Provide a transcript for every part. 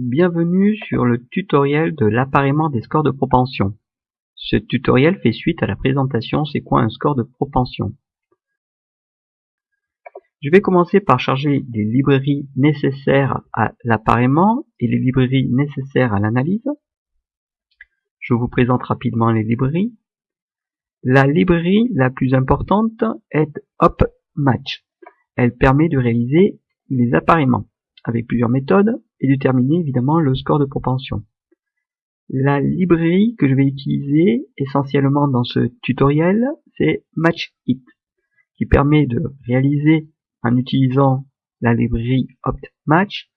Bienvenue sur le tutoriel de l'appareillement des scores de propension. Ce tutoriel fait suite à la présentation C'est quoi un score de propension? Je vais commencer par charger les librairies nécessaires à l'appareillement et les librairies nécessaires à l'analyse. Je vous présente rapidement les librairies. La librairie la plus importante est HopMatch. Elle permet de réaliser les appareillements avec plusieurs méthodes et déterminer évidemment le score de propension. La librairie que je vais utiliser essentiellement dans ce tutoriel, c'est MatchIt, qui permet de réaliser en utilisant la librairie OptMatch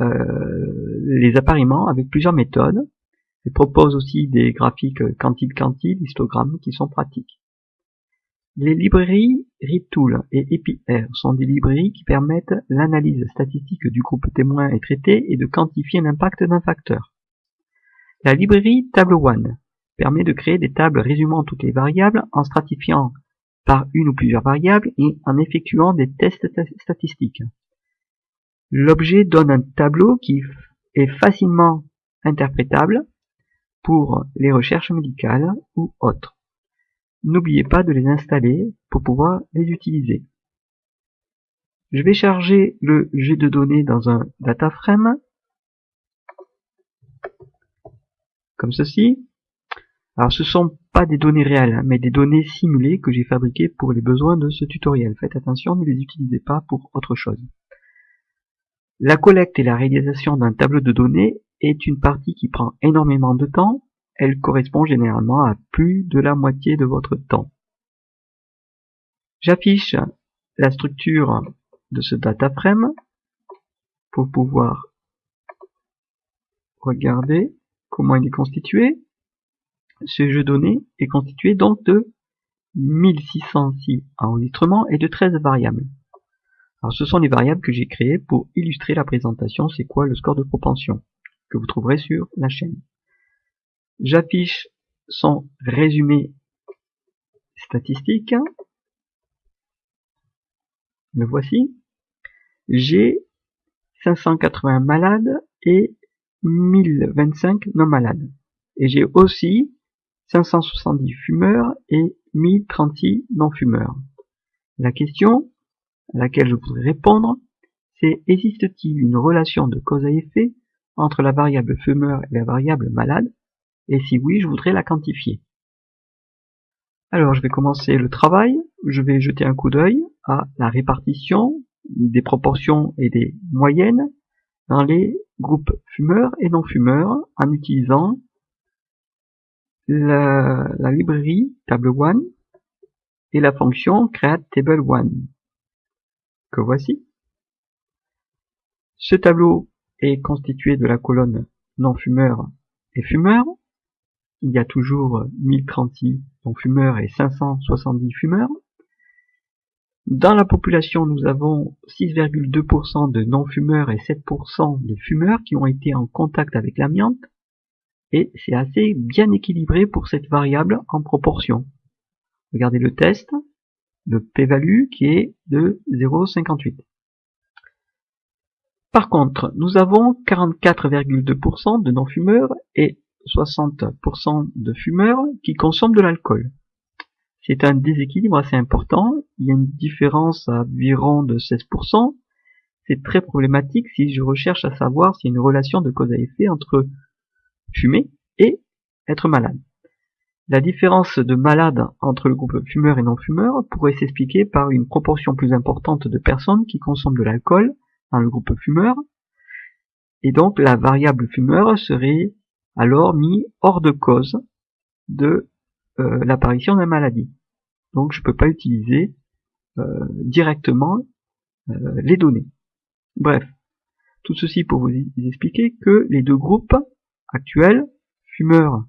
euh, les appareillements avec plusieurs méthodes. Elle propose aussi des graphiques quantile-quantile, histogrammes qui sont pratiques. Les librairies ReadTool et EpiR sont des librairies qui permettent l'analyse statistique du groupe témoin et traité et de quantifier l'impact d'un facteur. La librairie TableOne permet de créer des tables résumant toutes les variables en stratifiant par une ou plusieurs variables et en effectuant des tests statistiques. L'objet donne un tableau qui est facilement interprétable pour les recherches médicales ou autres. N'oubliez pas de les installer pour pouvoir les utiliser. Je vais charger le jet de données dans un data frame comme ceci. Alors ce sont pas des données réelles, hein, mais des données simulées que j'ai fabriquées pour les besoins de ce tutoriel. Faites attention, ne les utilisez pas pour autre chose. La collecte et la réalisation d'un tableau de données est une partie qui prend énormément de temps elle correspond généralement à plus de la moitié de votre temps. J'affiche la structure de ce data frame pour pouvoir regarder comment il est constitué. Ce jeu donné est constitué donc de 1606 enregistrements et de 13 variables. Alors ce sont les variables que j'ai créées pour illustrer la présentation c'est quoi le score de propension que vous trouverez sur la chaîne. J'affiche son résumé statistique. Le voici. J'ai 580 malades et 1025 non malades. Et j'ai aussi 570 fumeurs et 1036 non fumeurs. La question à laquelle je voudrais répondre, c'est existe-t-il une relation de cause à effet entre la variable fumeur et la variable malade? Et si oui, je voudrais la quantifier. Alors je vais commencer le travail, je vais jeter un coup d'œil à la répartition des proportions et des moyennes dans les groupes fumeurs et non fumeurs en utilisant la, librairie table1 et la fonction create table 1 que voici. Ce tableau est constitué de la colonne non fumeurs et fumeurs il y a toujours 1036 non-fumeurs et 570 fumeurs. Dans la population, nous avons 6,2% de non-fumeurs et 7% de fumeurs qui ont été en contact avec l'amiante. Et c'est assez bien équilibré pour cette variable en proportion. Regardez le test, le p-value qui est de 0,58. Par contre, nous avons 44,2% de non-fumeurs et 60% de fumeurs qui consomment de l'alcool. C'est un déséquilibre assez important, il y a une différence à environ de 16%. C'est très problématique si je recherche à savoir s'il y a une relation de cause à effet entre fumer et être malade. La différence de malade entre le groupe fumeur et non fumeur pourrait s'expliquer par une proportion plus importante de personnes qui consomment de l'alcool dans le groupe fumeur, et donc la variable fumeur serait alors mis hors de cause de euh, l'apparition de la maladie. Donc je ne peux pas utiliser euh, directement euh, les données. Bref, tout ceci pour vous expliquer que les deux groupes actuels, fumeurs,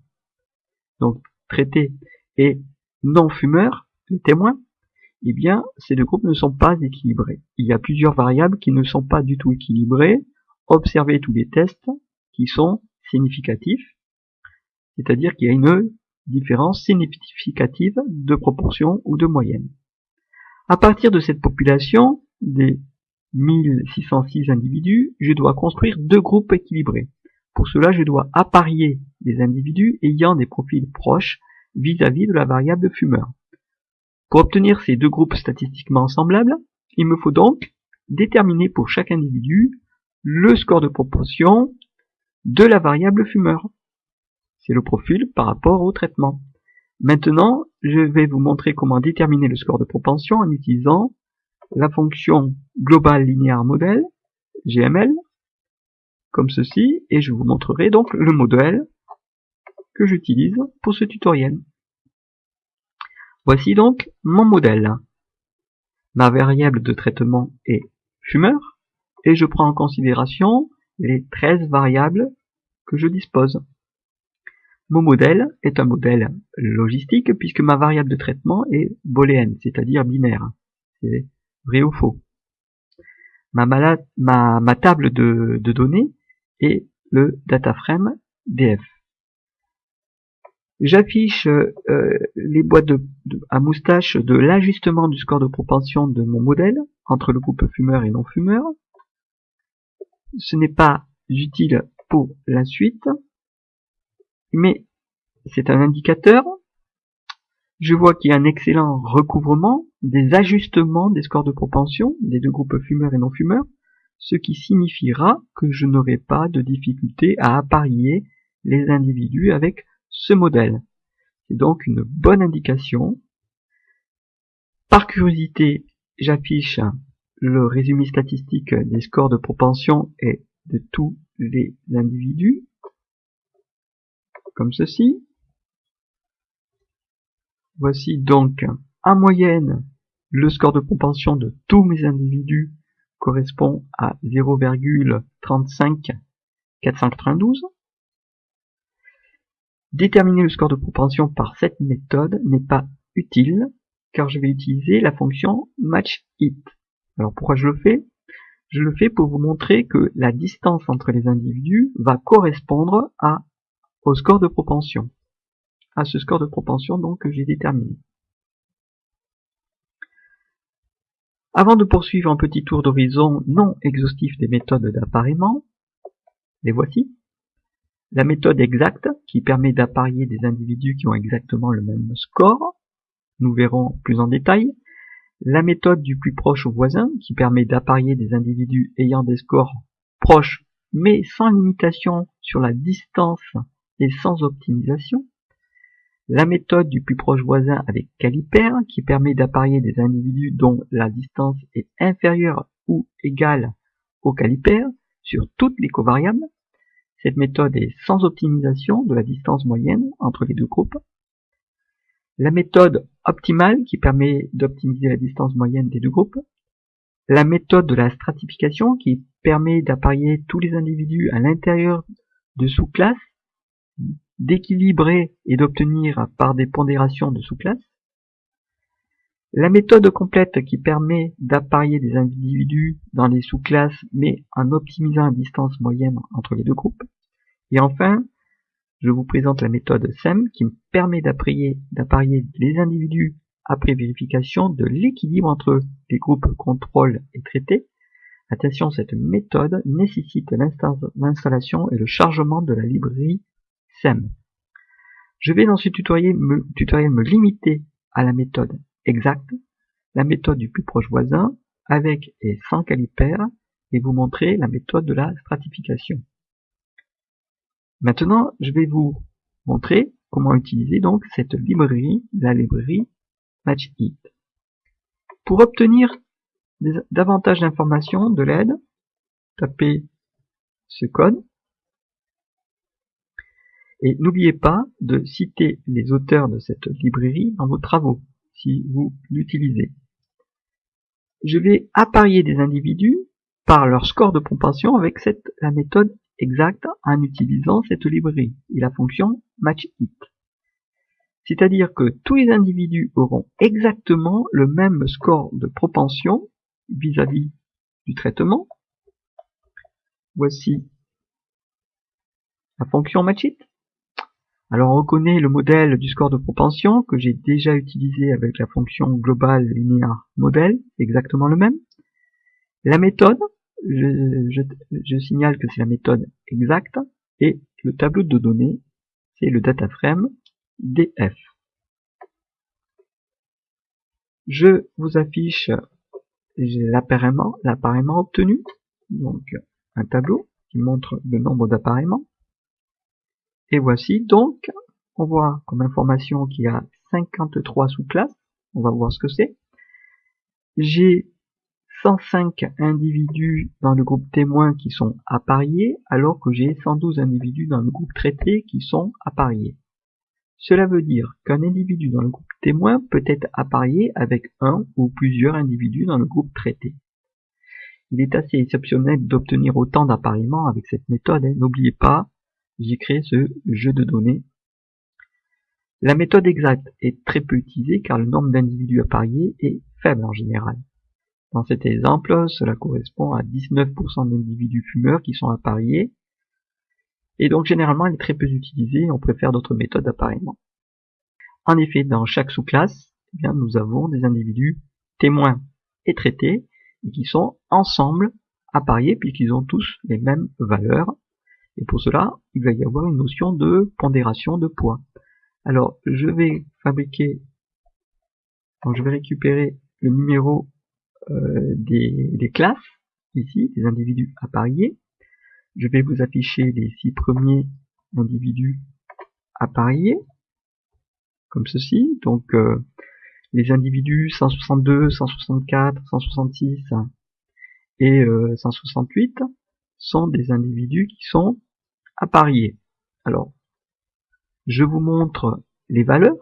donc traités, et non fumeurs, les témoins, eh bien, ces deux groupes ne sont pas équilibrés. Il y a plusieurs variables qui ne sont pas du tout équilibrées. Observez tous les tests qui sont significatif, c'est-à-dire qu'il y a une différence significative de proportion ou de moyenne. À partir de cette population des 1606 individus, je dois construire deux groupes équilibrés. Pour cela, je dois apparier des individus ayant des profils proches vis-à-vis de la variable fumeur. Pour obtenir ces deux groupes statistiquement semblables, il me faut donc déterminer pour chaque individu le score de proportion de la variable fumeur. C'est le profil par rapport au traitement. Maintenant, je vais vous montrer comment déterminer le score de propension en utilisant la fonction global linéaire modèle, GML, comme ceci, et je vous montrerai donc le modèle que j'utilise pour ce tutoriel. Voici donc mon modèle. Ma variable de traitement est fumeur, et je prends en considération les 13 variables que je dispose. Mon modèle est un modèle logistique puisque ma variable de traitement est booléenne, c'est-à-dire binaire. C'est vrai ou faux? Ma, table de, données est le dataframe DF. J'affiche euh, les boîtes à moustache de l'ajustement du score de propension de mon modèle entre le groupe fumeur et non fumeur. Ce n'est pas utile pour la suite, mais c'est un indicateur. Je vois qu'il y a un excellent recouvrement des ajustements des scores de propension des deux groupes fumeurs et non fumeurs, ce qui signifiera que je n'aurai pas de difficulté à apparier les individus avec ce modèle. C'est donc une bonne indication. Par curiosité, j'affiche le résumé statistique des scores de propension et de tous les individus, comme ceci. Voici donc en moyenne le score de propension de tous mes individus correspond à 0,35 492. Déterminer le score de propension par cette méthode n'est pas utile car je vais utiliser la fonction matchHit. Alors pourquoi je le fais? Je le fais pour vous montrer que la distance entre les individus va correspondre à, au score de propension à ce score de propension donc que j'ai déterminé. Avant de poursuivre un petit tour d'horizon non exhaustif des méthodes d'appariement, les voici. La méthode exacte, qui permet d'apparier des individus qui ont exactement le même score, nous verrons plus en détail. La méthode du plus proche voisin, qui permet d'apparier des individus ayant des scores proches mais sans limitation sur la distance et sans optimisation la méthode du plus proche voisin avec caliper qui permet d'apparier des individus dont la distance est inférieure ou égale au caliper sur toutes les covariables. Cette méthode est sans optimisation de la distance moyenne entre les deux groupes. La méthode optimale qui permet d'optimiser la distance moyenne des deux groupes. La méthode de la stratification qui permet d'apparier tous les individus à l'intérieur de sous-classes d'équilibrer et d'obtenir par des pondérations de sous-classes. La méthode complète qui permet d'apparier des individus dans les sous-classes mais en optimisant la distance moyenne entre les deux groupes. Et enfin, je vous présente la méthode SEM qui me permet d'apparier les individus après vérification de l'équilibre entre les groupes contrôle et traité. Attention, cette méthode nécessite l'installation et le chargement de la librairie je vais dans ce tutoriel me, tutoriel me limiter à la méthode exacte, la méthode du plus proche voisin, avec et sans calipère, et vous montrer la méthode de la stratification. Maintenant, je vais vous montrer comment utiliser donc cette librairie, la librairie MatchHit. Pour obtenir davantage d'informations, de l'aide, tapez ce code et n'oubliez pas de citer les auteurs de cette librairie dans vos travaux, si vous l'utilisez. Je vais apparier des individus par leur score de propension avec cette, la méthode exacte en utilisant cette librairie et la fonction matchHit. C'est-à-dire que tous les individus auront exactement le même score de propension vis-à-vis -vis du traitement. Voici la fonction matchHit. Alors on reconnaît le modèle du score de propension que j'ai déjà utilisé avec la fonction globale linéaire modèle, exactement le même. La méthode, je, signale que c'est la méthode exacte et le tableau de données, c'est le data frame df. Je vous affiche l'appareillement obtenu, donc un tableau qui montre le nombre d'appareillements. Et voici donc, on voit comme information qu'il y a 53 sous-classes. On va voir ce que c'est. J'ai 105 individus dans le groupe témoin qui sont appariés, alors que j'ai 112 individus dans le groupe traité qui sont appariés. Cela veut dire qu'un individu dans le groupe témoin peut être apparié avec un ou plusieurs individus dans le groupe traité. Il est assez exceptionnel d'obtenir autant d'appariements avec cette méthode. Hein. N'oubliez pas, j'ai créé ce jeu de données. La méthode exacte est très peu utilisée car le nombre d'individus appariés est faible en général. Dans cet exemple, cela correspond à 19% d'individus fumeurs qui sont appariés. Et donc généralement, elle est très peu utilisée, on préfère d'autres méthodes d'appariement. En effet, dans chaque sous-classe, eh bien, nous avons des individus témoins et traités, et qui sont ensemble appariés puisqu'ils ont tous les mêmes valeurs. Et pour cela, il va y avoir une notion de pondération de poids. Alors, je vais fabriquer, donc je vais récupérer le numéro euh, des, classes, ici, des individus appariés. Je vais vous afficher les six premiers individus appariés, comme ceci. Donc, euh, les individus 162, 164, 166 et 168 euh, sont des individus qui sont appariés. Alors, je vous montre les valeurs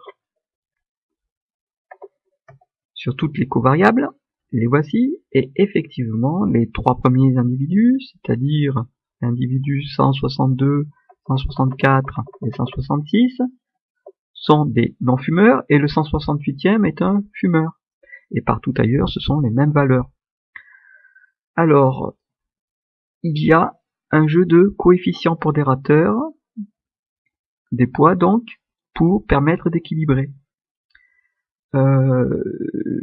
sur toutes les covariables. Les voici. Et effectivement, les trois premiers individus, c'est-à-dire l'individu 162, 164 et 166, sont des non-fumeurs et le 168e est un fumeur. Et partout ailleurs, ce sont les mêmes valeurs. Alors, il y a un jeu de coefficients pondérateurs, des poids donc, pour permettre d'équilibrer. Euh,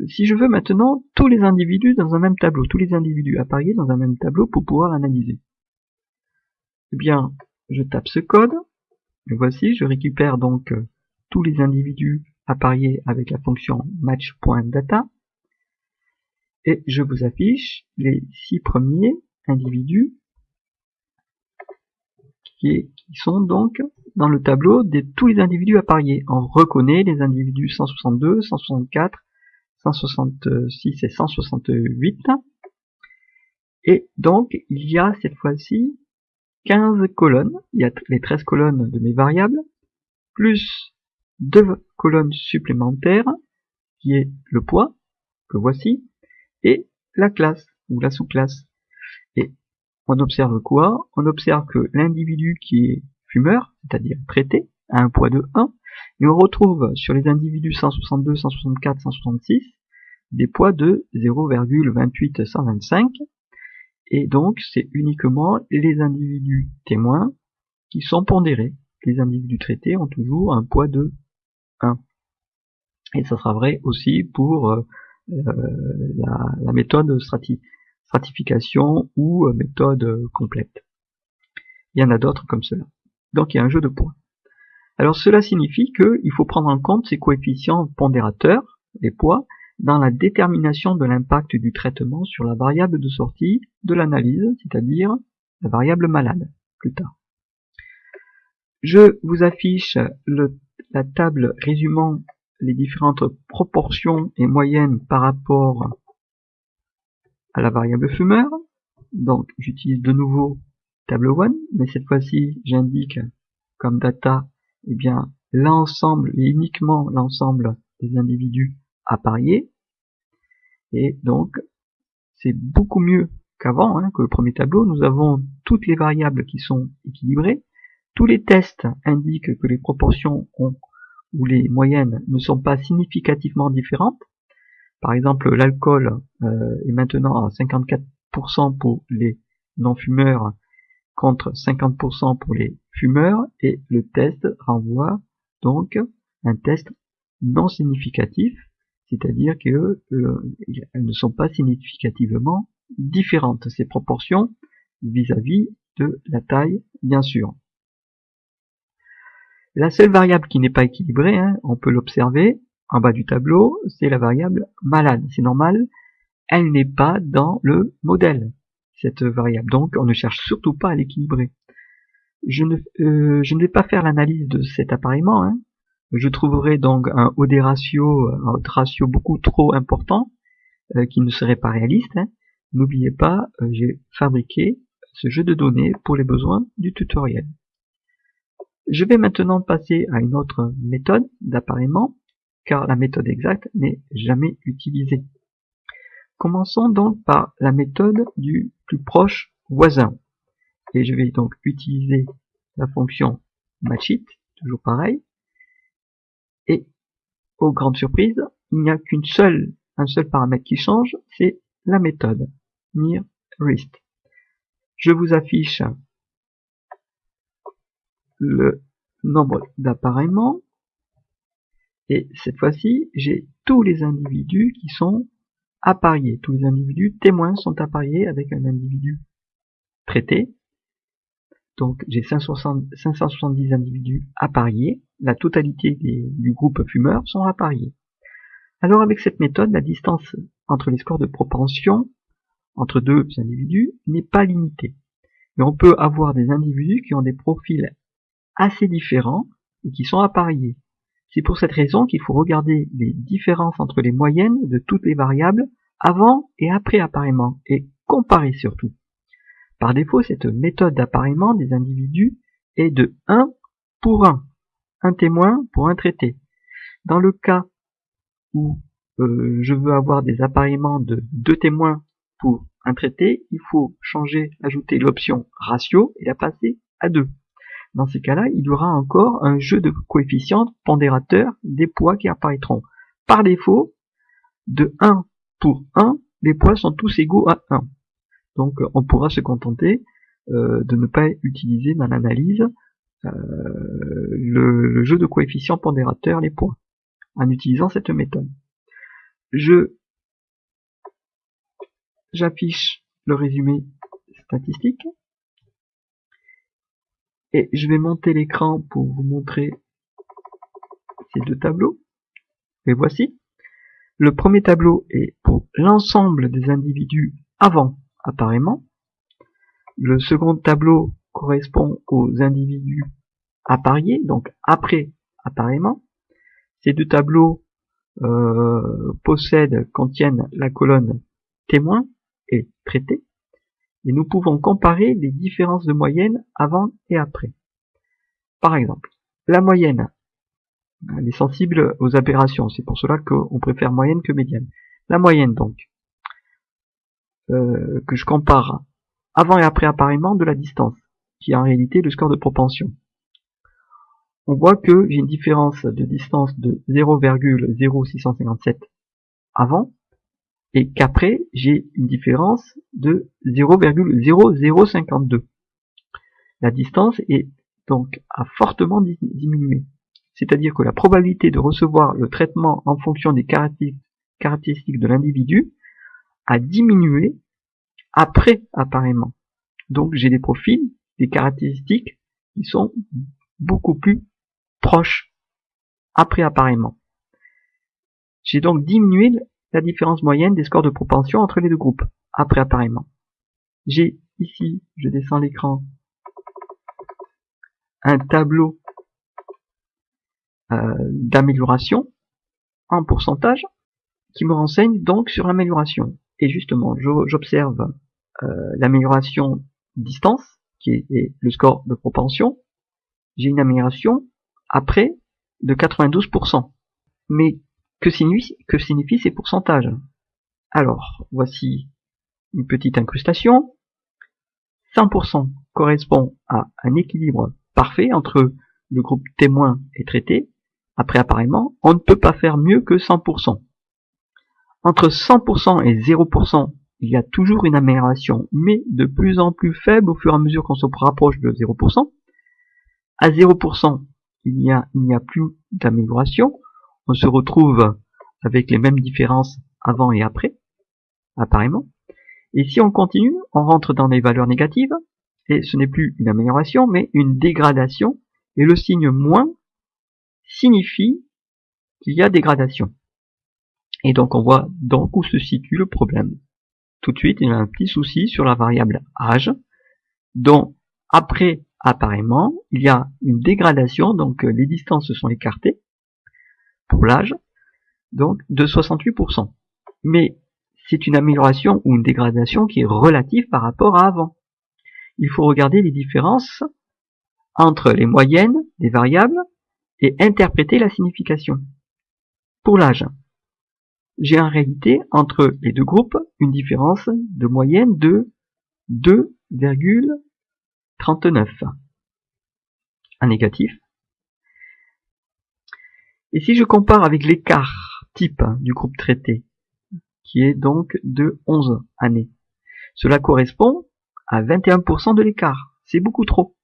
si je veux maintenant tous les individus dans un même tableau, tous les individus appariés dans un même tableau pour pouvoir analyser. Eh bien, je tape ce code, voici, je récupère donc tous les individus appariés avec la fonction match.data et je vous affiche les six premiers individus qui, sont donc dans le tableau de tous les individus appariés. On reconnaît les individus 162, 164, 166 et 168. Et donc, il y a cette fois-ci 15 colonnes. Il y a les 13 colonnes de mes variables, plus deux colonnes supplémentaires, qui est le poids, que voici, et la classe, ou la sous-classe. Et on observe quoi? On observe que l'individu qui est c'est-à-dire traité, a un poids de 1, et on retrouve sur les individus 162, 164, 166 des poids de 0,28125, et donc c'est uniquement les individus témoins qui sont pondérés. Les individus traités ont toujours un poids de et ça sera vrai aussi pour euh, euh, la, méthode stratification ou euh, méthode complète. Il y en a d'autres comme cela. Donc il y a un jeu de points. Alors cela signifie qu'il faut prendre en compte ces coefficients pondérateurs, les poids, dans la détermination de l'impact du traitement sur la variable de sortie de l'analyse, c'est-à-dire la variable malade, plus tard. Je vous affiche la table résumant les différentes proportions et moyennes par rapport à la variable fumeur. Donc j'utilise de nouveau table 1, mais cette fois-ci j'indique comme data eh bien l'ensemble et uniquement l'ensemble des individus appariés. Et donc c'est beaucoup mieux qu'avant, hein, que le premier tableau. Nous avons toutes les variables qui sont équilibrées, tous les tests indiquent que les proportions ont, ou les moyennes ne sont pas significativement différentes. Par exemple, l'alcool euh, est maintenant à 54% pour les non-fumeurs contre 50% pour les fumeurs et le test renvoie donc un test non significatif, c'est-à-dire qu'elles euh, ne sont pas significativement différentes, ces proportions vis-à-vis de la taille, bien sûr. La seule variable qui n'est pas équilibrée, hein, on peut l'observer en bas du tableau, c'est la variable malade. C'est normal, elle n'est pas dans le modèle, cette variable. Donc on ne cherche surtout pas à l'équilibrer. Je ne, euh, vais pas faire l'analyse de cet appareillement. Hein. Je trouverai donc un OD ratio, un ratio beaucoup trop important, euh, qui ne serait pas réaliste. Hein. N'oubliez pas, euh, j'ai fabriqué ce jeu de données pour les besoins du tutoriel. Je vais maintenant passer à une autre méthode d'appareillement, car la méthode exacte n'est jamais utilisée. Commençons donc par la méthode du plus proche voisin. Et je vais donc utiliser la fonction matchIt, toujours pareil. Et, aux grandes surprises, il n'y a qu'une seule, un seul paramètre qui change, c'est la méthode nearRist. Je vous affiche le nombre d'appareillements et cette fois-ci j'ai tous les individus qui sont appariés. Tous les individus témoins sont appariés avec un individu traité. Donc j'ai 570 individus appariés. La totalité du groupe fumeur sont appariés. Alors avec cette méthode, la distance entre les scores de propension entre deux individus n'est pas limitée. Mais on peut avoir des individus qui ont des profils assez différents et qui sont appariés. C'est pour cette raison qu'il faut regarder les différences entre les moyennes de toutes les variables avant et après appareillement et comparer surtout. Par défaut, cette méthode d'appareillement des individus est de 1 pour 1, un témoin pour un traité. Dans le cas où euh, je veux avoir des appareillements de deux témoins pour un traité, il faut changer, ajouter l'option ratio et la passer à 2. Dans ces cas-là, il y aura encore un jeu de coefficients pondérateurs des poids qui apparaîtront. Par défaut, de 1 pour 1, les poids sont tous égaux à 1. Donc on pourra se contenter euh, de ne pas utiliser dans l'analyse euh, le, jeu de coefficients pondérateurs, les poids, en utilisant cette méthode. Je j'affiche le résumé statistique et je vais monter l'écran pour vous montrer ces deux tableaux. Et voici. Le premier tableau est pour l'ensemble des individus avant appareillement. Le second tableau correspond aux individus appariés, donc après appareillement. Ces deux tableaux euh, possèdent, contiennent la colonne témoin et traité et nous pouvons comparer les différences de moyenne avant et après. Par exemple, la moyenne, elle est sensible aux aberrations, c'est pour cela qu'on préfère moyenne que médiane. La moyenne donc, euh, que je compare avant et après appareillement de la distance, qui est en réalité le score de propension. On voit que j'ai une différence de distance de 0,0657 avant et qu'après j'ai une différence de 0,0052. La distance est donc à fortement diminué. C'est-à-dire que la probabilité de recevoir le traitement en fonction des caractéristiques de l'individu a diminué après appareillement. Donc j'ai des profils, des caractéristiques qui sont beaucoup plus proches après appareillement. J'ai donc diminué la différence moyenne des scores de propension entre les deux groupes, après appareillement. J'ai ici, je descends l'écran, un tableau euh, d'amélioration en pourcentage qui me renseigne donc sur l'amélioration. Et justement, j'observe euh, l'amélioration distance, qui est, le score de propension. J'ai une amélioration après de 92%. Mais que signifient, ces pourcentages? Alors, voici une petite incrustation. 100% correspond à un équilibre parfait entre le groupe témoin et traité. Après appareillement, on ne peut pas faire mieux que 100%. Entre 100% et 0%, il y a toujours une amélioration, mais de plus en plus faible au fur et à mesure qu'on se rapproche de 0%. À 0%, il a, il n'y a plus d'amélioration on se retrouve avec les mêmes différences avant et après, apparemment. Et si on continue, on rentre dans des valeurs négatives, et ce n'est plus une amélioration, mais une dégradation, et le signe moins signifie qu'il y a dégradation. Et donc on voit donc où se situe le problème. Tout de suite, il y a un petit souci sur la variable âge, dont après apparemment, il y a une dégradation, donc euh, les distances sont écartées pour l'âge, donc de 68%. Mais c'est une amélioration ou une dégradation qui est relative par rapport à avant. Il faut regarder les différences entre les moyennes des variables et interpréter la signification. Pour l'âge, j'ai en réalité entre les deux groupes une différence de moyenne de 2,39 en négatif. Et si je compare avec l'écart type du groupe traité, qui est donc de 11 années, cela correspond à 21% de l'écart. C'est beaucoup trop.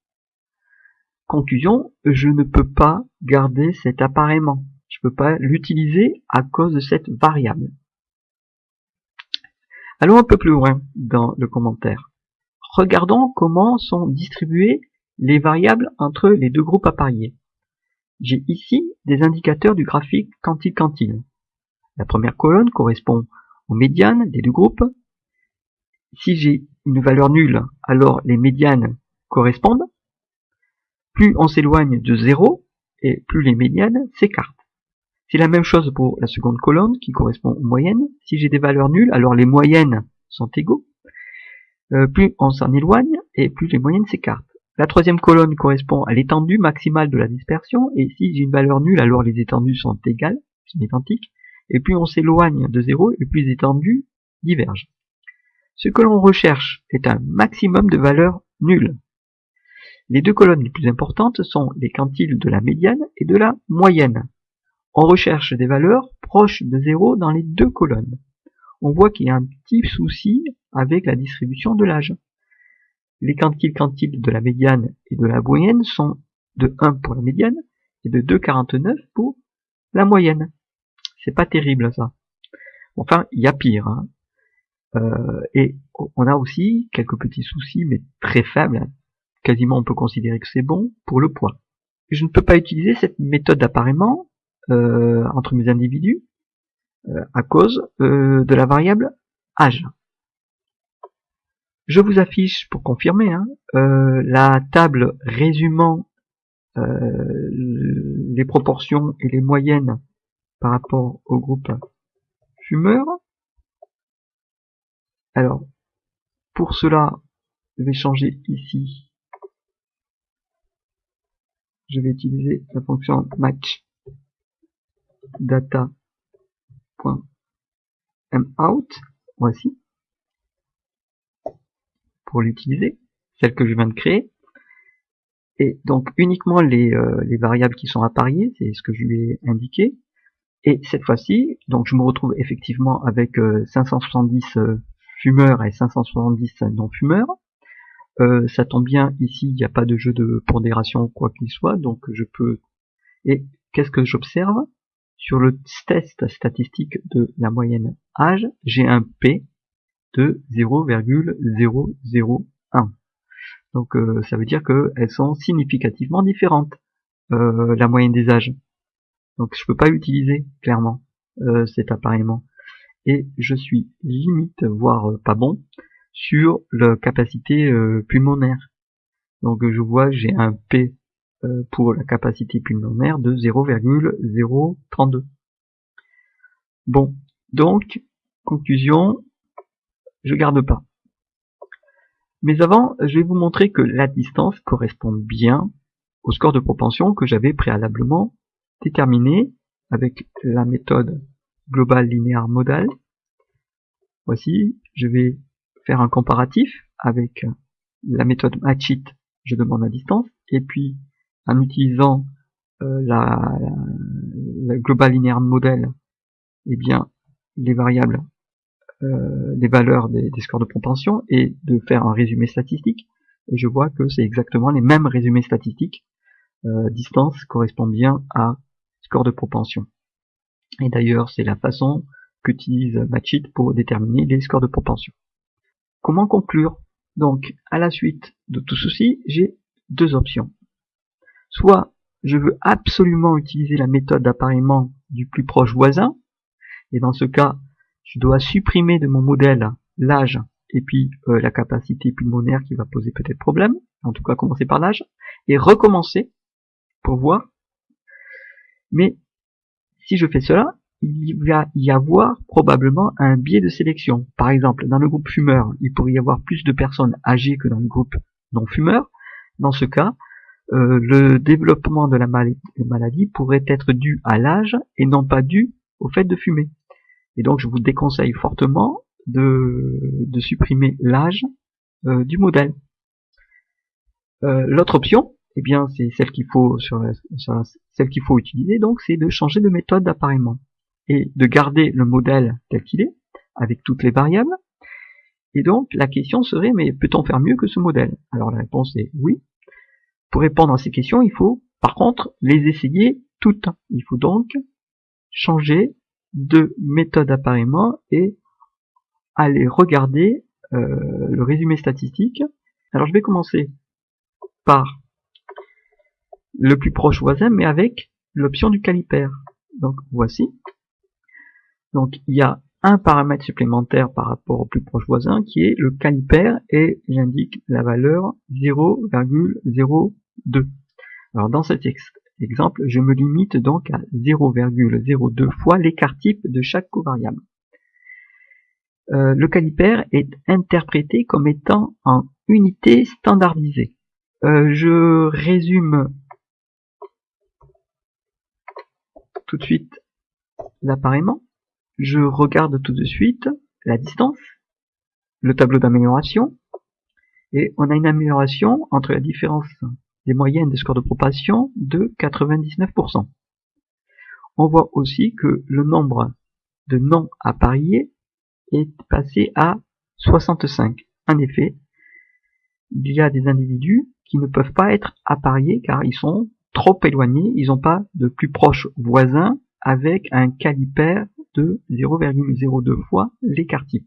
Conclusion, je ne peux pas garder cet appareillement. Je ne peux pas l'utiliser à cause de cette variable. Allons un peu plus loin dans le commentaire. Regardons comment sont distribuées les variables entre les deux groupes appariés. J'ai ici des indicateurs du graphique quantile-quantile. La première colonne correspond aux médianes des deux groupes. Si j'ai une valeur nulle, alors les médianes correspondent. Plus on s'éloigne de 0, et plus les médianes s'écartent. C'est la même chose pour la seconde colonne qui correspond aux moyennes. Si j'ai des valeurs nulles, alors les moyennes sont égaux. Euh, plus on s'en éloigne et plus les moyennes s'écartent. La troisième colonne correspond à l'étendue maximale de la dispersion et si j'ai une valeur nulle, alors les étendues sont égales, sont identiques. Et plus on s'éloigne de 0 et plus les étendues divergent. Ce que l'on recherche est un maximum de valeurs nulles. Les deux colonnes les plus importantes sont les quantiles de la médiane et de la moyenne. On recherche des valeurs proches de 0 dans les deux colonnes. On voit qu'il y a un petit souci avec la distribution de l'âge. Les quantiles quantiles de la médiane et de la moyenne sont de 1 pour la médiane et de 2,49 pour la moyenne. C'est pas terrible ça. Enfin, il y a pire. Hein. Euh, et on a aussi quelques petits soucis, mais très faibles. Quasiment on peut considérer que c'est bon pour le poids. Je ne peux pas utiliser cette méthode d'appareillement euh, entre mes individus euh, à cause de la variable âge. Je vous affiche pour confirmer hein, la table résumant les proportions et les moyennes par rapport au groupe fumeur. Alors, pour cela, je vais changer ici. Je vais utiliser la fonction match data.mout, voici, pour l'utiliser, celle que je viens de créer. Et donc uniquement les, euh, les variables qui sont appariées, c'est ce que je lui ai indiqué. Et cette fois-ci, donc je me retrouve effectivement avec 570 euh, euh, fumeurs et 570 non-fumeurs. ça tombe bien, ici il n'y a pas de jeu de pondération quoi qu'il soit, donc je peux... Et qu'est-ce que j'observe? Sur le test statistique de la moyenne âge, j'ai un P de 0,001. Donc euh, ça veut dire qu'elles sont significativement différentes, euh, la moyenne des âges. Donc je peux pas utiliser clairement euh, cet appareillement. Et je suis limite, voire pas bon, sur la capacité pulmonaire. Donc je vois j'ai un P euh, pour la capacité pulmonaire de 0,032. Bon, donc, conclusion, je garde pas. Mais avant, je vais vous montrer que la distance correspond bien au score de propension que j'avais préalablement déterminé avec la méthode global linéaire modal. Voici, je vais faire un comparatif avec la méthode matchit, je demande la distance, et puis en utilisant euh, la, global linéaire model, eh bien, les variables, euh, les valeurs des, scores de propension et de faire un résumé statistique. Et je vois que c'est exactement les mêmes résumés statistiques. Euh, distance correspond bien à score de propension. Et d'ailleurs, c'est la façon qu'utilise Matchit pour déterminer les scores de propension. comment conclure? Donc, à la suite de tout ceci, j'ai deux options. Soit je veux absolument utiliser la méthode d'appareillement du plus proche voisin, et dans ce cas, je dois supprimer de mon modèle l'âge et puis euh, la capacité pulmonaire qui va poser peut-être problème, en tout cas commencer par l'âge, et recommencer pour voir. Mais si je fais cela, il va y avoir probablement un biais de sélection. Par exemple, dans le groupe fumeur, il pourrait y avoir plus de personnes âgées que dans le groupe non fumeur. Dans ce cas, euh, le développement de la maladie pourrait être dû à l'âge et non pas dû au fait de fumer. Et donc je vous déconseille fortement de, de supprimer l'âge euh, du modèle. Euh, l'autre option, eh bien c'est celle qu'il faut sur, celle qu'il faut utiliser, donc c'est de changer de méthode d'appareillement et de garder le modèle tel qu'il est avec toutes les variables. Et donc la question serait mais peut-on faire mieux que ce modèle? Alors la réponse est oui. Pour répondre à ces questions, il faut par contre les essayer toutes. Il faut donc changer de méthode d'appareillement et aller regarder euh, le résumé statistique. Alors je vais commencer par le plus proche voisin, mais avec l'option du calipère. Donc voici. Donc il y a un paramètre supplémentaire par rapport au plus proche voisin qui est le calipère et j'indique la valeur 0,02. Alors dans cet exemple, je me limite donc à 0,02 fois l'écart type de chaque covariable. Euh, le calipère est interprété comme étant en unité standardisée. Euh, je résume tout de suite l'appareillement. Je regarde tout de suite la distance, le tableau d'amélioration, et on a une amélioration entre la différence moyennes des scores de propagation de 99%. On voit aussi que le nombre de non appariés est passé à 65. En effet, il y a des individus qui ne peuvent pas être appariés car ils sont trop éloignés, ils n'ont pas de plus proche voisin avec un calipère de 0,02 fois l'écart type.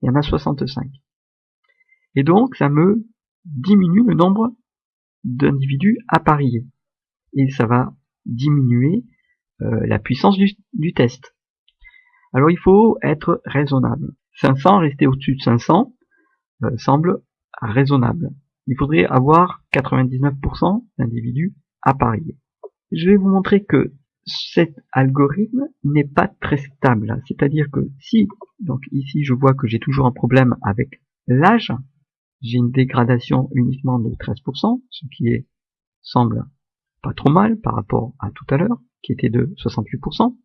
Il y en a 65. Et donc, ça me diminue le nombre d'individus appariés. Et ça va diminuer euh, la puissance du test. Alors il faut être raisonnable. 500, rester au-dessus de 500, euh, semble raisonnable. Il faudrait avoir 99% d'individus à parier. Je vais vous montrer que cet algorithme n'est pas très stable. C'est-à-dire que si, donc ici je vois que j'ai toujours un problème avec l'âge, j'ai une dégradation uniquement de 13%, ce qui semble pas trop mal par rapport à tout à l'heure, qui était de 68%.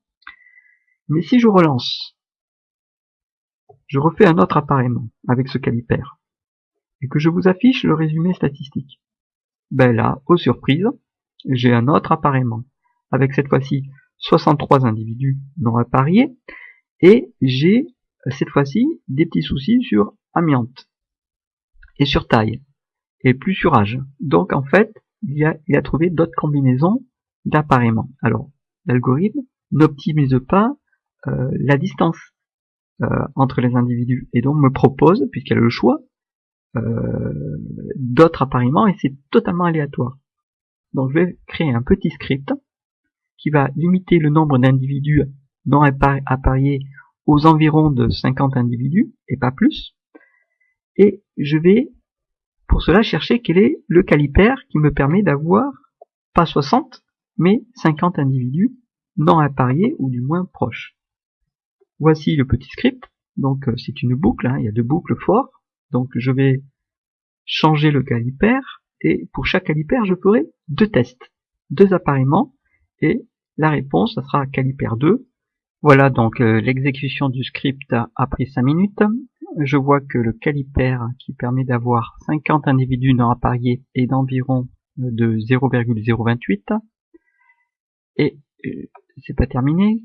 Mais si je relance, je refais un autre appareillement avec ce calipère, et que je vous affiche le résumé statistique, ben là, aux surprises, j'ai un autre appareillement, avec cette fois-ci 63 individus non appariés, et j'ai cette fois-ci des petits soucis sur amiante, et sur taille, et plus sur âge. Donc en fait, il a, il a trouvé d'autres combinaisons d'appareillement. Alors, l'algorithme n'optimise pas euh, la distance euh, entre les individus et donc me propose, puisqu'elle a le choix, euh, d'autres appareillements et c'est totalement aléatoire. Donc je vais créer un petit script qui va limiter le nombre d'individus non appariés aux environs de 50 individus et pas plus. Et je vais pour cela chercher quel est le calipère qui me permet d'avoir pas 60 mais 50 individus non appariés ou du moins proches. Voici le petit script. Donc euh, c'est une boucle, hein. il y a deux boucles forts. Donc je vais changer le calipère et pour chaque calipère je ferai deux tests, deux appareillements et la réponse ça sera calipère 2. Voilà donc euh, l'exécution du script a pris 5 minutes. Je vois que le calipère qui permet d'avoir 50 individus non appariés est d'environ euh, de 0,028 et c'est pas terminé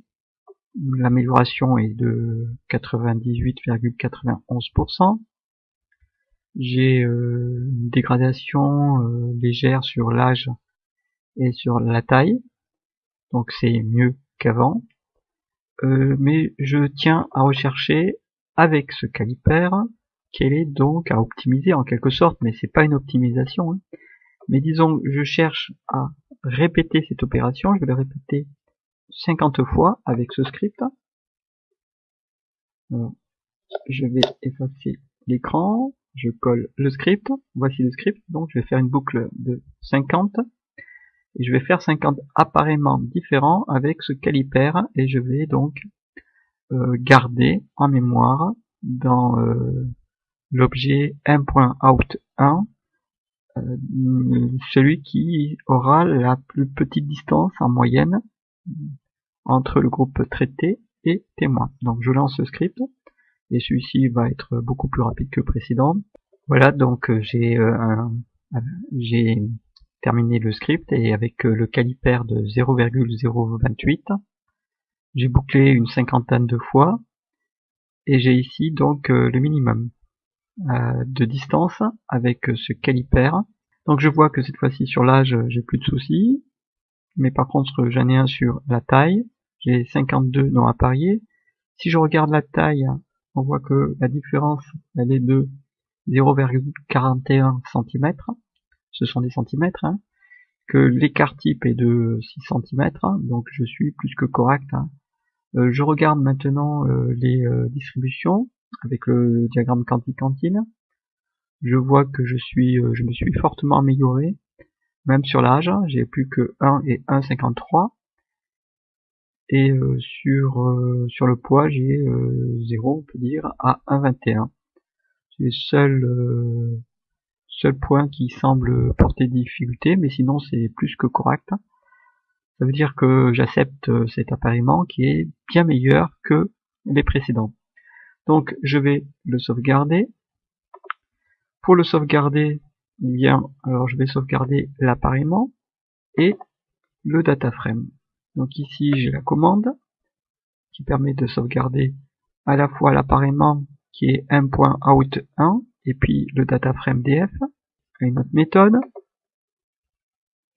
l'amélioration est de 98,91%. J'ai euh, une dégradation euh, légère sur l'âge et sur la taille, donc c'est mieux qu'avant. Euh, mais je tiens à rechercher avec ce calipère qu'elle est donc à optimiser en quelque sorte, mais c'est pas une optimisation. Hein. Mais disons, je cherche à répéter cette opération, je vais la répéter 50 fois avec ce script. je vais effacer l'écran, je colle le script, voici le script, donc je vais faire une boucle de 50, et je vais faire 50 appareillement différents avec ce calipère, et je vais donc euh, garder en mémoire dans euh, l'objet 1.out1 euh, celui qui aura la plus petite distance en moyenne entre le groupe traité et témoin. Donc je lance le script et celui-ci va être beaucoup plus rapide que le précédent. Voilà, donc j'ai j'ai terminé le script et avec le caliper de 0,028 j'ai bouclé une cinquantaine de fois et j'ai ici donc euh, le minimum euh, de distance avec ce caliper. Donc je vois que cette fois-ci sur l'âge j'ai plus de soucis, mais par contre j'en ai un sur la taille, j'ai 52 non appariés. Si je regarde la taille, on voit que la différence elle est de 0,41 cm, ce sont des centimètres, hein. Que l'écart type est de 6 cm, donc je suis plus que correct hein. Euh, je regarde maintenant euh, les euh, distributions avec le diagramme quanti-cantine. Je vois que je suis, je me suis fortement amélioré, même sur l'âge, j'ai plus que 1 et 1,53. Et sur, sur le poids, j'ai 0, on peut dire, à 1,21. C'est le seul, seul point qui semble porter difficulté, mais sinon c'est plus que correct ça veut dire que j'accepte euh, cet appareillement qui est bien meilleur que les précédents. Donc je vais le sauvegarder. Pour le sauvegarder, eh bien, alors je vais sauvegarder l'appareillement et le data frame. Donc ici j'ai la commande qui permet de sauvegarder à la fois l'appareillement qui est 1.out1 et puis le data frame df, une autre méthode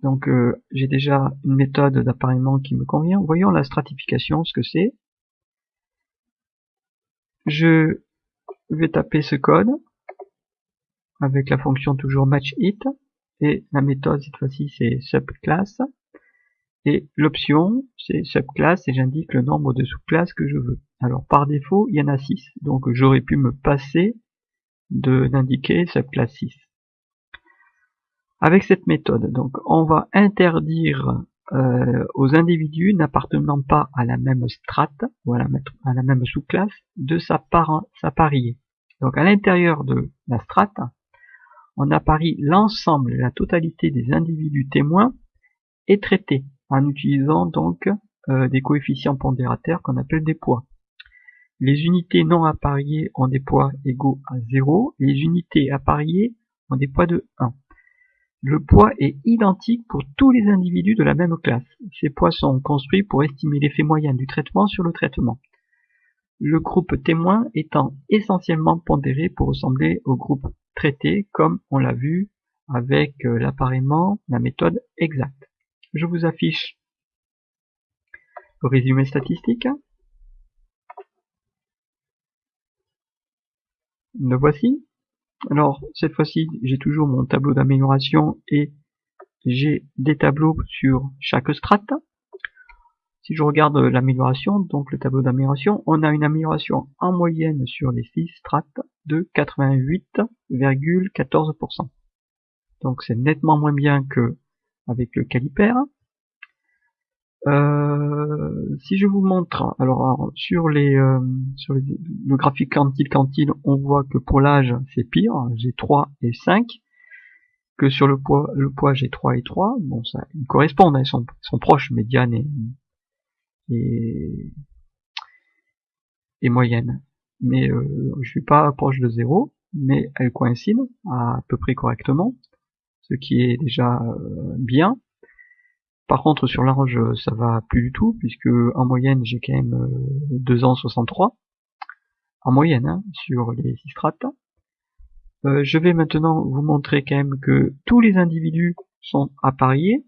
donc euh, j'ai déjà une méthode d'appareillement qui me convient. Voyons la stratification, ce que c'est. Je vais taper ce code avec la fonction toujours match it et la méthode cette fois-ci c'est subclass et l'option c'est subclass et j'indique le nombre de sous-classes que je veux. Alors par défaut il y en a 6 donc j'aurais pu me passer d'indiquer subclass 6 avec cette méthode. Donc on va interdire euh, aux individus n'appartenant pas à la même strate ou à la, même sous-classe de s'apparier. Donc à l'intérieur de la strate, on apparie l'ensemble, la totalité des individus témoins et traités en utilisant donc euh, des coefficients pondérateurs qu'on appelle des poids. Les unités non appariées ont des poids égaux à 0, les unités appariées ont des poids de 1. Le poids est identique pour tous les individus de la même classe. Ces poids sont construits pour estimer l'effet moyen du traitement sur le traitement. Le groupe témoin étant essentiellement pondéré pour ressembler au groupe traité comme on l'a vu avec euh, l'appareillement, la méthode exacte. Je vous affiche le résumé statistique. Le voici. Alors, cette fois-ci, j'ai toujours mon tableau d'amélioration et j'ai des tableaux sur chaque strate. Si je regarde l'amélioration, donc le tableau d'amélioration, on a une amélioration en moyenne sur les 6 strates de 88,14%. Donc c'est nettement moins bien que avec le caliper. Euh, si je vous montre, alors sur les euh, sur le graphique quantile quantile, on voit que pour l'âge c'est pire, j'ai 3 et 5, que sur le poids le poids j'ai 3 et 3, bon ça ils correspondent, hein, ils sont, proches, médiane et, et, moyenne. Mais euh, je suis pas proche de 0, mais elles coïncident à, à peu près correctement, ce qui est déjà euh, bien. Par contre, sur l'âge, ça va plus du tout, puisque en moyenne, j'ai quand même 2 euh, ans 63. En moyenne, hein, sur les 6 strates. Euh, je vais maintenant vous montrer quand même que tous les individus sont appariés.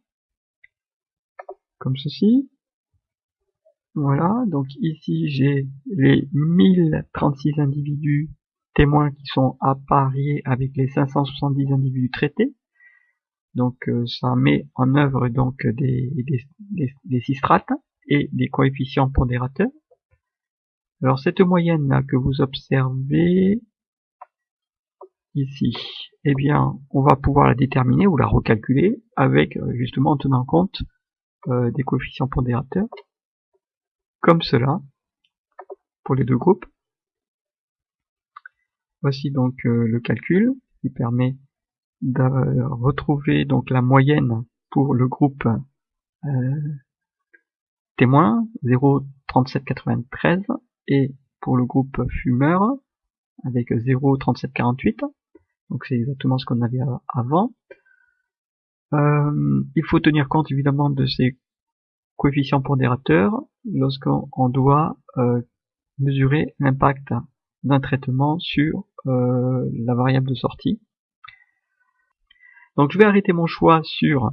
Comme ceci. Voilà, donc ici j'ai les 1036 individus témoins qui sont appariés avec les 570 individus traités. Donc euh, ça met en œuvre donc des, des, des, six strates et des coefficients pondérateurs. Alors cette moyenne là que vous observez ici, eh bien on va pouvoir la déterminer ou la recalculer avec euh, justement en tenant compte euh, des coefficients pondérateurs comme cela pour les deux groupes. Voici donc le calcul qui permet de retrouver donc la moyenne pour le groupe euh, témoin 0,3793 et pour le groupe fumeur avec 0,3748 donc c'est exactement ce qu'on avait avant. Euh, il faut tenir compte évidemment de ces coefficients pondérateurs lorsqu'on doit euh, mesurer l'impact d'un traitement sur euh, la variable de sortie donc je vais arrêter mon choix sur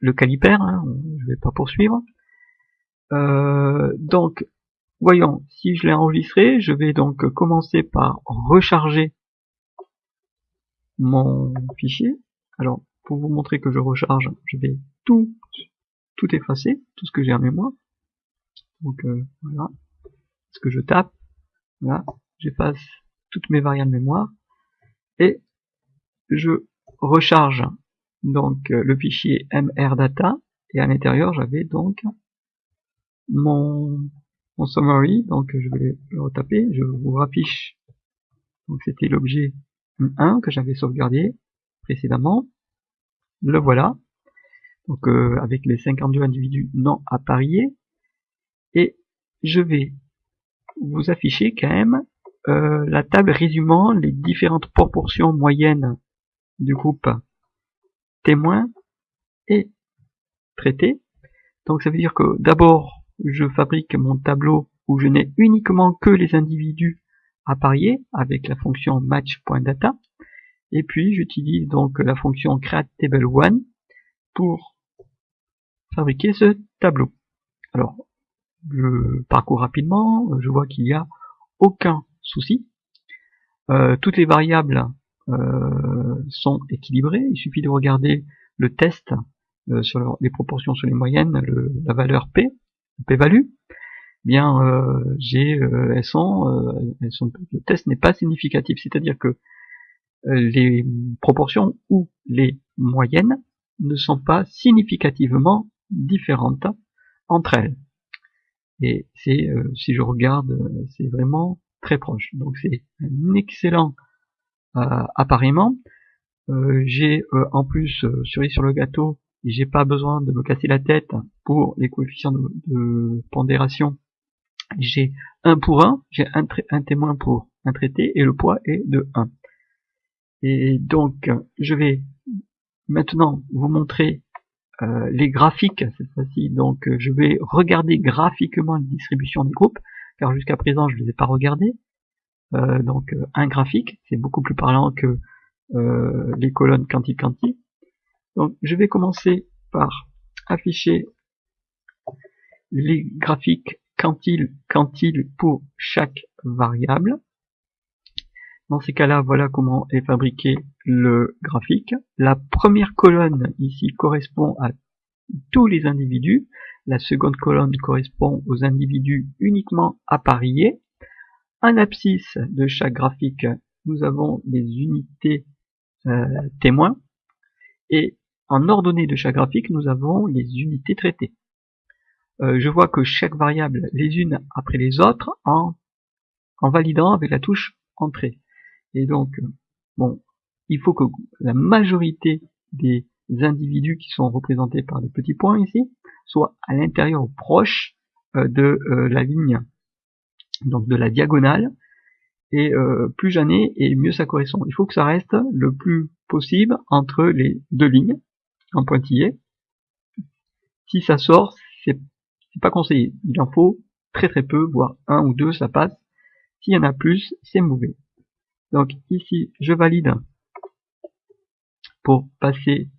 le calipère, hein, je vais pas poursuivre. Euh, donc voyons, si je l'ai enregistré, je vais donc commencer par recharger mon fichier. Alors pour vous montrer que je recharge, je vais tout tout effacer, tout ce que j'ai en mémoire. Donc euh, voilà, ce que je tape, voilà, j'efface toutes mes variables mémoire et je recharge donc euh, le fichier mrdata et à l'intérieur j'avais donc mon, summary donc je vais le retaper je vous raffiche. Donc c'était l'objet 1 que j'avais sauvegardé précédemment. Le voilà. Donc euh, avec les 52 individus non appariés et je vais vous afficher quand même euh, la table résumant les différentes proportions moyennes du groupe témoin et traité. Donc ça veut dire que d'abord je fabrique mon tableau où je n'ai uniquement que les individus à parier avec la fonction match.data et puis j'utilise donc la fonction createTable1 pour fabriquer ce tableau. Alors je parcours rapidement, je vois qu'il n'y a aucun souci. Euh, toutes les variables sont équilibrés. Il suffit de regarder le test euh, sur les proportions sur les moyennes, la valeur P, P-value. Bien, euh, j'ai, elles sont, elles sont, le test n'est pas significatif, c'est-à-dire que les proportions ou les moyennes ne sont pas significativement différentes entre elles. Et c'est, si je regarde, c'est vraiment très proche. Donc c'est un excellent euh, apparemment. Euh, j'ai euh, en plus cerise sur le gâteau, j'ai pas besoin de me casser la tête pour les coefficients de, pondération. J'ai un pour un, j'ai un, témoin pour un traité et le poids est de 1. Et donc je vais maintenant vous montrer les graphiques cette fois-ci. Donc je vais regarder graphiquement la distribution des groupes, car jusqu'à présent je ne les ai pas regardés. Euh, donc euh, un graphique, c'est beaucoup plus parlant que euh, les colonnes quanti-quanti. Donc je vais commencer par afficher les graphiques quantile quantile pour chaque variable. Dans ces cas-là, voilà comment est fabriqué le graphique. La première colonne ici correspond à tous les individus. La seconde colonne correspond aux individus uniquement appariés. Un abscisse de chaque graphique, nous avons des unités euh, témoins et en ordonnée de chaque graphique, nous avons les unités traitées. Euh, je vois que chaque variable les unes après les autres en, en validant avec la touche entrée. Et donc, bon, il faut que la majorité des individus qui sont représentés par des petits points ici soient à l'intérieur ou proche euh, de la ligne donc de la diagonale, et euh, plus j'en ai, et mieux ça correspond. Il faut que ça reste le plus possible entre les deux lignes, en pointillé. Si ça sort, c'est pas conseillé. Il en faut très très peu, voire un ou deux, ça passe. S'il y en a plus, c'est mauvais. Donc ici, je valide pour passer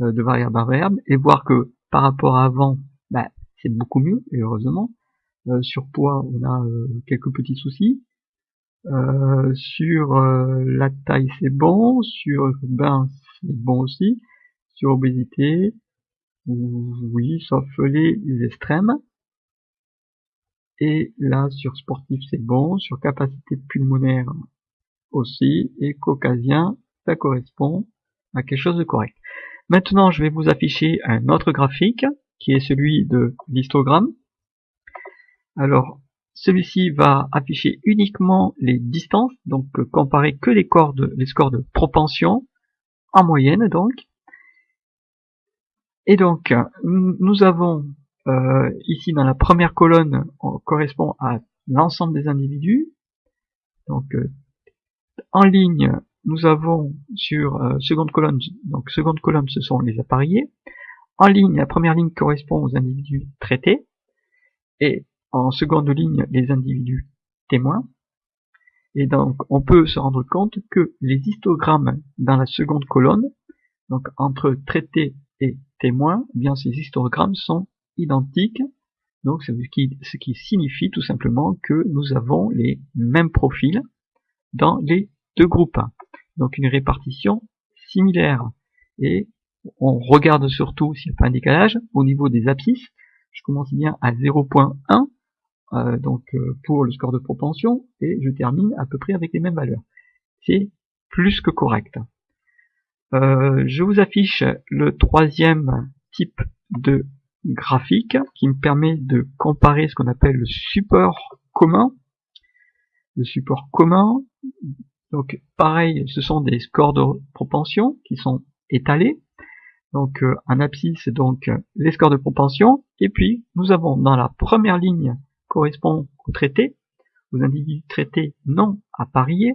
euh, de variable à variable et voir que par rapport à avant, bah, c'est beaucoup mieux, et heureusement. Euh, sur poids, on a euh, quelques petits soucis. Euh, sur la taille, c'est bon. Sur bain, c'est bon aussi. Sur obésité, oui, sauf les extrêmes. Et là, sur sportif, c'est bon. Sur capacité pulmonaire aussi. Et caucasien, ça correspond à quelque chose de correct. Maintenant, je vais vous afficher un autre graphique qui est celui de l'histogramme. Alors, celui-ci va afficher uniquement les distances, donc comparer que les, corps les scores de propension en moyenne donc. Et donc, nous avons euh, ici dans la première colonne, on correspond à l'ensemble des individus. Donc, euh, en ligne, nous avons sur euh, seconde colonne, donc seconde colonne, ce sont les appareillés. En ligne, la première ligne correspond aux individus traités. Et en seconde ligne, les individus témoins. Et donc, on peut se rendre compte que les histogrammes dans la seconde colonne, donc entre traités et témoins, eh bien ces histogrammes sont identiques. Donc, ce qui signifie tout simplement que nous avons les mêmes profils dans les deux groupes. Donc, une répartition similaire. Et on regarde surtout s'il n'y a pas un décalage au niveau des abscisses. Je commence bien à 0.1 euh, donc euh, pour le score de propension et je termine à peu près avec les mêmes valeurs. C'est plus que correct. Euh, je vous affiche le troisième type de graphique qui me permet de comparer ce qu'on appelle le support commun. Le support commun, donc pareil, ce sont des scores de propension qui sont étalés. Donc un abscisse, donc les scores de propension. Et puis nous avons dans la première ligne correspond au traité, aux individus traités non appariés.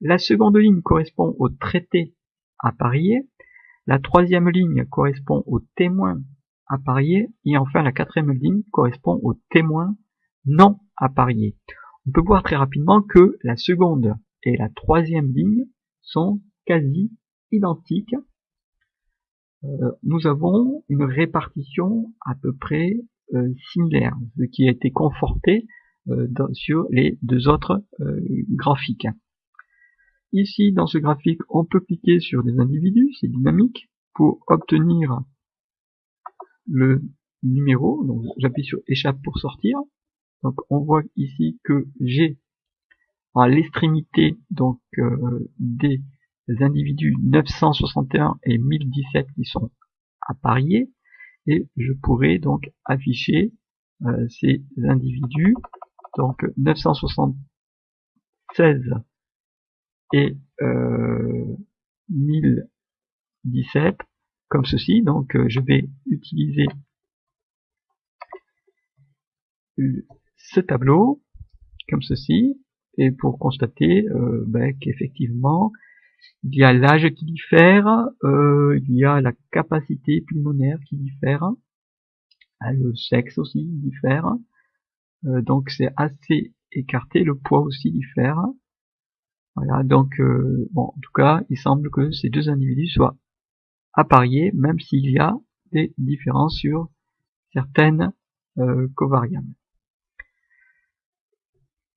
La seconde ligne correspond au traité apparié. La troisième ligne correspond au témoin apparié. Et enfin, la quatrième ligne correspond au témoin non apparié. On peut voir très rapidement que la seconde et la troisième ligne sont quasi identiques. Euh, nous avons une répartition à peu près similaire, ce qui a été conforté euh, sur les deux autres euh, graphiques. Ici, dans ce graphique, on peut cliquer sur des individus, c'est dynamique, pour obtenir le numéro. Donc, j'appuie sur échappe pour sortir. Donc, on voit ici que j'ai à l'extrémité donc des individus 961 et 1017 qui sont appariés et je pourrais donc afficher euh, ces individus, donc 976 et euh, 1017 comme ceci. Donc euh, je vais utiliser ce tableau comme ceci et pour constater euh, ben, qu'effectivement il y a l'âge qui diffère, euh, il y a la capacité pulmonaire qui diffère, hein, le sexe aussi diffère, euh, donc c'est assez écarté, le poids aussi diffère. Voilà, donc euh, bon, en tout cas, il semble que ces deux individus soient appariés, même s'il y a des différences sur certaines covariables.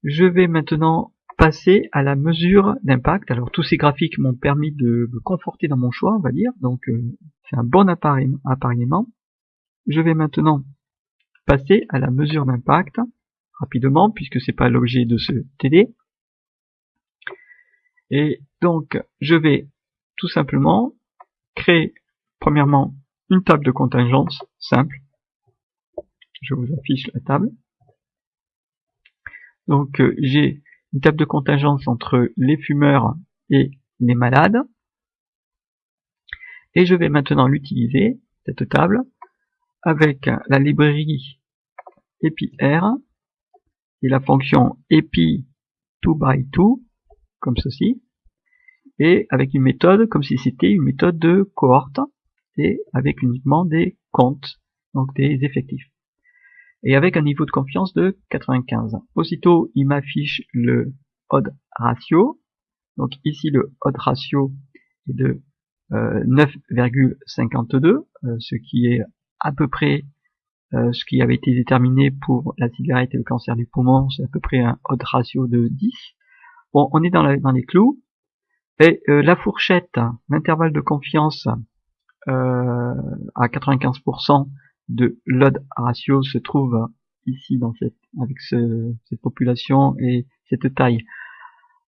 Je vais maintenant passer à la mesure d'impact. Alors tous ces graphiques m'ont permis de me conforter dans mon choix, on va dire. Donc euh, c'est un bon appareillement. Je vais maintenant passer à la mesure d'impact rapidement puisque c'est pas l'objet de ce TD. Et donc je vais tout simplement créer premièrement une table de contingence simple. Je vous affiche la table. Donc euh, j'ai une table de contingence entre les fumeurs et les malades. Et je vais maintenant l'utiliser, cette table, avec la librairie EpiR et la fonction epi 2 by 2, comme ceci, et avec une méthode comme si c'était une méthode de cohorte, et avec uniquement des comptes, donc des effectifs et avec un niveau de confiance de 95. Aussitôt, il m'affiche le odd ratio. Donc ici, le odd ratio est de 9,52, euh, euh, ce qui est à peu près euh, ce qui avait été déterminé pour la cigarette et le cancer du poumon, c'est à peu près un odd ratio de 10. Bon, on est dans, les clous. Et la fourchette, l'intervalle de confiance à 95% de load ratio se trouve ici dans cette avec cette population et cette taille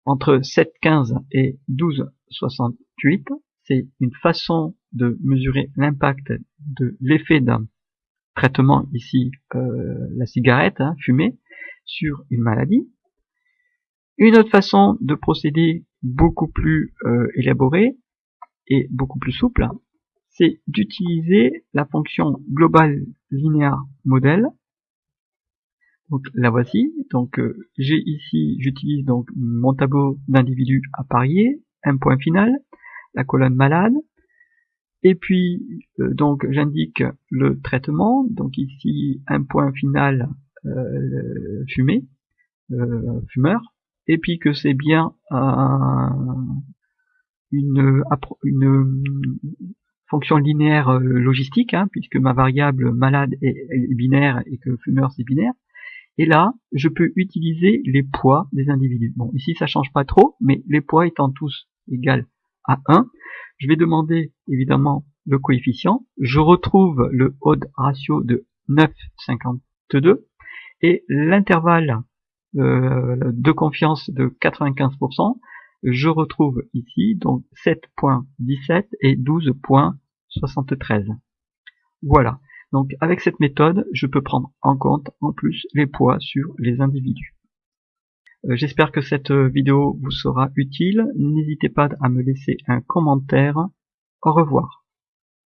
entre 7,15 et 12,68. C'est une façon de mesurer l'impact de l'effet d'un traitement ici euh, la cigarette hein, fumée sur une maladie. Une autre façon de procéder beaucoup plus euh, élaborée et beaucoup plus souple, c'est d'utiliser la fonction global linéaire modèle. Donc la voici. Donc euh, j'ai ici, j'utilise donc mon tableau d'individus à parier, un point final, la colonne malade, et puis, euh, donc, j'indique le traitement. Donc ici, un point final euh, fumé, euh, fumeur. Et puis que c'est bien une, une, fonction linéaire logistique, hein, puisque ma variable malade est, binaire et que fumeur c'est binaire. Et là, je peux utiliser les poids des individus. Bon, ici ça change pas trop, mais les poids étant tous égaux à 1, je vais demander évidemment le coefficient. Je retrouve le odd ratio de 9,52 et l'intervalle euh, de confiance de 95%. Je retrouve ici donc 7.17 et 12.73. Voilà. Donc avec cette méthode, je peux prendre en compte en plus les poids sur les individus. Euh, j'espère que cette vidéo vous sera utile. N'hésitez pas à me laisser un commentaire. Au revoir.